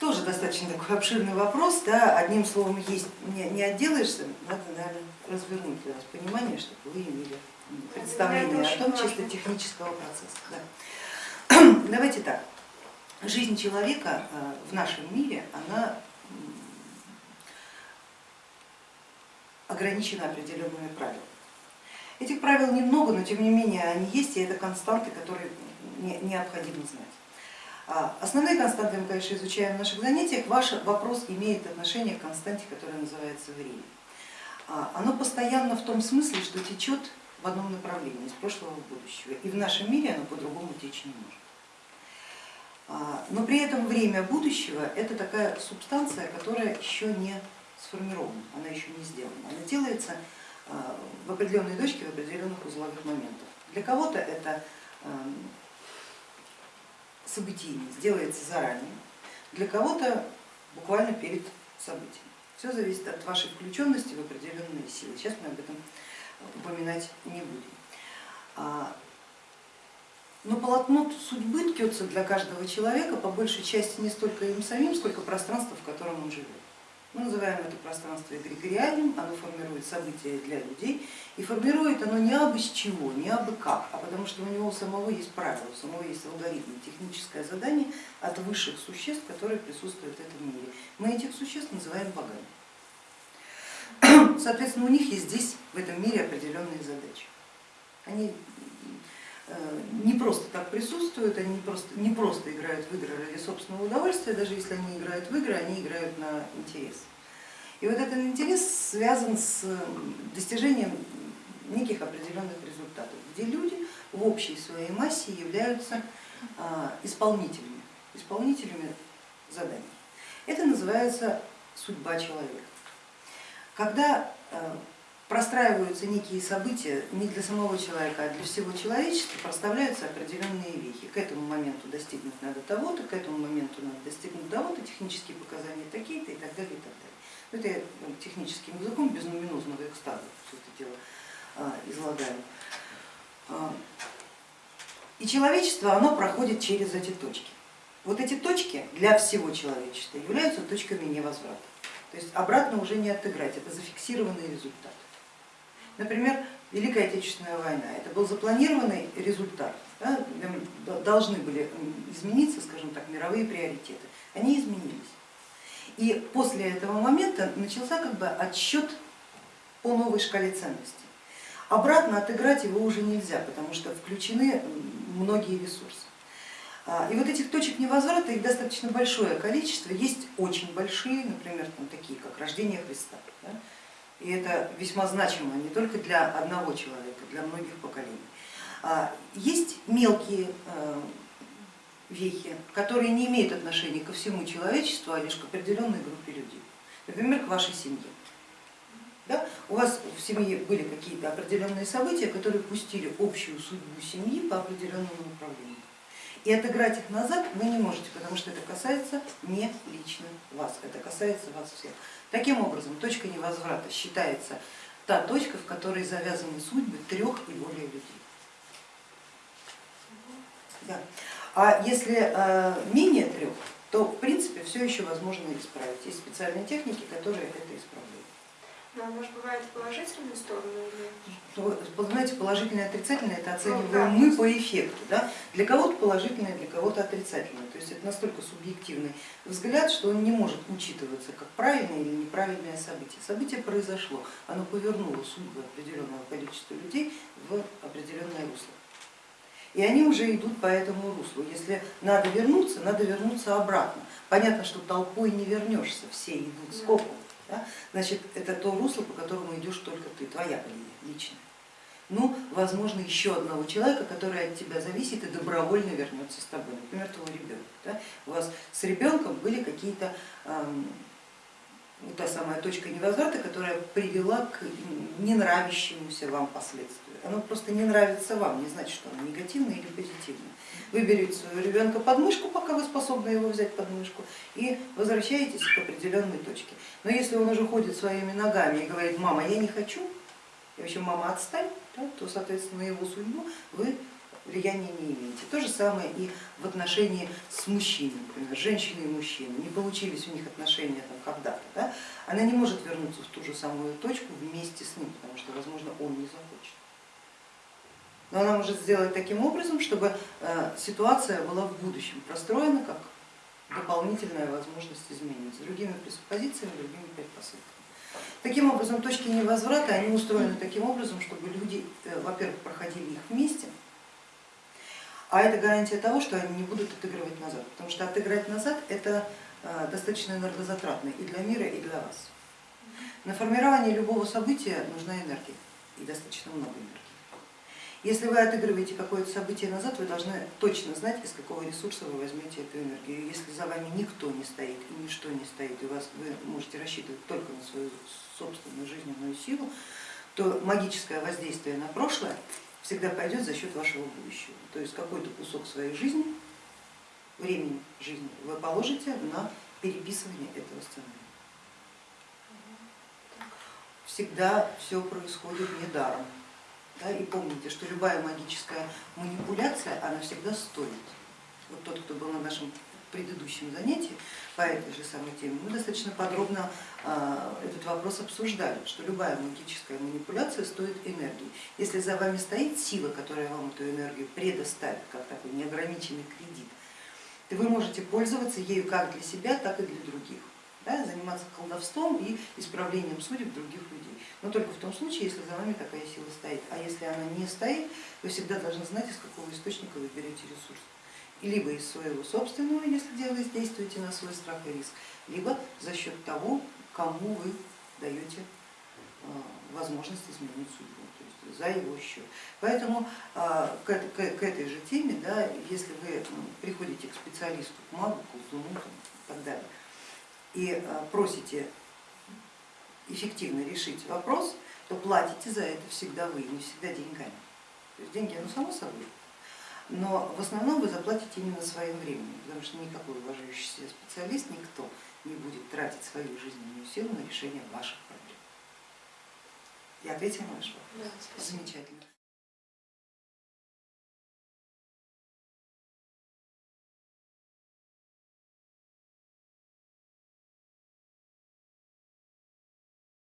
Тоже достаточно такой обширный вопрос, да, одним словом есть, не, не отделаешься, надо, наверное, развернуть для вас понимание, чтобы вы имели представление о том чисто технического процесса. Да. Давайте так, жизнь человека э, в нашем мире, она ограничена определенными правилами. Этих правил немного, но тем не менее они есть, и это константы, которые необходимо знать. А, основные константы мы, конечно, изучаем в наших занятиях. Ваш вопрос имеет отношение к константе, которая называется время. А, оно постоянно в том смысле, что течет в одном направлении, из прошлого в будущее. И в нашем мире оно по-другому течь не может. А, но при этом время будущего это такая субстанция, которая еще не сформирована, она еще не сделана. Она делается в определенной точке, в определенных узловых моментах. Для кого-то это событийный сделается заранее, для кого-то буквально перед событием. Все зависит от вашей включенности в определенные силы. Сейчас мы об этом упоминать не будем. А, но полотно судьбы ткется для каждого человека по большей части не столько им самим, сколько пространство, в котором он живет. Мы называем это пространство эгрегориальным, оно формирует события для людей, и формирует оно не абы с чего, не абы как, а потому что у него у самого есть правила, у самого есть алгоритм, техническое задание от высших существ, которые присутствуют в этом мире. Мы этих существ называем богами. Соответственно, у них есть здесь, в этом мире, определенные задачи. Они не просто так присутствуют, они не просто, не просто играют в игры ради собственного удовольствия, даже если они играют в игры, они играют на интерес. И вот этот интерес связан с достижением неких определенных результатов, где люди в общей своей массе являются а, исполнителями, исполнителями заданий. Это называется судьба человека. Когда э, простраиваются некие события не для самого человека, а для всего человечества, проставляются определенные вехи. К этому моменту достигнуть надо того-то, к этому моменту надо достигнуть того-то, технические показания такие-то и так далее. И так далее. Ну, это я ну, техническим языком без нуминозного экстаза все это дело а, излагаю. А, и человечество оно проходит через эти точки. Вот эти точки для всего человечества являются точками невозврата. То есть обратно уже не отыграть, это зафиксированный результат. Например, Великая Отечественная война, это был запланированный результат, да, должны были измениться, скажем так, мировые приоритеты, они изменились. И после этого момента начался как бы отсчет по новой шкале ценностей. Обратно отыграть его уже нельзя, потому что включены многие ресурсы. А, и вот этих точек невозврата, их достаточно большое количество, есть очень большие, например, там, такие как рождение Христа. Да? И это весьма значимо не только для одного человека, для многих поколений. А, есть мелкие э, вехи, которые не имеют отношения ко всему человечеству, а лишь к определенной группе людей, например, к вашей семье. Да? У вас в семье были какие-то определенные события, которые пустили общую судьбу семьи по определенному направлению. И отыграть их назад вы не можете, потому что это касается не лично вас, это касается вас всех. Таким образом, точка невозврата считается та точка, в которой завязаны судьбы трех и более людей. Да. А если э, менее трех, то в принципе все еще возможно исправить. Есть специальные техники, которые это исправляют. Но ну, а может бывает положительную сторону или? Знаете, положительное и отрицательное это оцениваем ну, мы по эффекту. Да? Для кого-то положительное, для кого-то отрицательное. То есть это настолько субъективный взгляд, что он не может учитываться как правильное или неправильное событие. Событие произошло, оно повернуло судьбу определенного количества людей в определенное русло. И они уже идут по этому руслу. Если надо вернуться, надо вернуться обратно. Понятно, что толпой не вернешься, все идут скопом да, значит это то русло, по которому идешь только ты, твоя линия личная. Ну, возможно, еще одного человека, который от тебя зависит и добровольно вернется с тобой, например, твой ребенок. Да? У вас с ребенком были какие-то эм, та самая точка невозврата, которая привела к ненравящемуся вам последствию. Оно просто не нравится вам, не значит, что оно негативное или позитивное. Вы берете своего ребенка под мышку, пока вы способны его взять под мышку, и возвращаетесь к определенной точке. Но если он уже ходит своими ногами и говорит, мама, я не хочу, и вообще мама отстань, то, соответственно, его судьбу вы влияния не имеете. То же самое и в отношении с мужчиной, например, женщины и мужчины. Не получились у них отношения там когда-то, да? она не может вернуться в ту же самую точку вместе с ним, потому что, возможно, он не захочет. Но она может сделать таким образом, чтобы э, ситуация была в будущем простроена как дополнительная возможность измениться, другими пресуппозициями, другими предпосылками. Таким образом, точки невозврата, они устроены таким образом, чтобы люди, э, во-первых, проходили их вместе, а это гарантия того, что они не будут отыгрывать назад, потому что отыграть назад это э, достаточно энергозатратно и для мира, и для вас. На формирование любого события нужна энергия, и достаточно много энергии. Если вы отыгрываете какое-то событие назад, вы должны точно знать, из какого ресурса вы возьмете эту энергию. Если за вами никто не стоит и ничто не стоит, и вас, вы можете рассчитывать только на свою собственную жизненную силу, то магическое воздействие на прошлое всегда пойдет за счет вашего будущего. То есть какой-то кусок своей жизни, времени жизни вы положите на переписывание этого сценария. Всегда все происходит недаром. Да, и помните, что любая магическая манипуляция, она всегда стоит. Вот тот, кто был на нашем предыдущем занятии по этой же самой теме, мы достаточно подробно а, этот вопрос обсуждали, что любая магическая манипуляция стоит энергии. Если за вами стоит сила, которая вам эту энергию предоставит, как такой неограниченный кредит, то вы можете пользоваться ею как для себя, так и для других. Да, заниматься колдовством и исправлением судеб других людей. Но только в том случае, если за вами такая сила стоит. А если она не стоит, вы всегда должны знать, из какого источника вы берете ресурс либо из своего собственного, если действуете на свой страх и риск, либо за счет того, кому вы даете а, возможность изменить судьбу, то есть за его счет. Поэтому а, к этой же теме, да, если вы приходите к специалисту, к магу, к колдуну и так далее, и просите эффективно решить вопрос, то платите за это всегда вы, не всегда деньгами. То есть деньги, ну само собой, но в основном вы заплатите именно своим временем, потому что никакой уважающийся специалист, никто не будет тратить свою жизненную силу на решение ваших проблем. Я ответила на ваш вопрос? Да, спасибо. Замечательно.